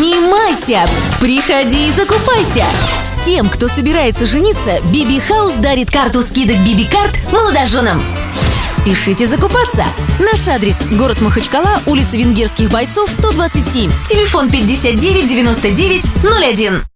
Обнимайся! Приходи и закупайся! Всем, кто собирается жениться, Биби Хаус дарит карту скидок Биби Карт молодоженам. Спешите закупаться! Наш адрес – город Махачкала, улица Венгерских бойцов, 127, телефон 59 99 01.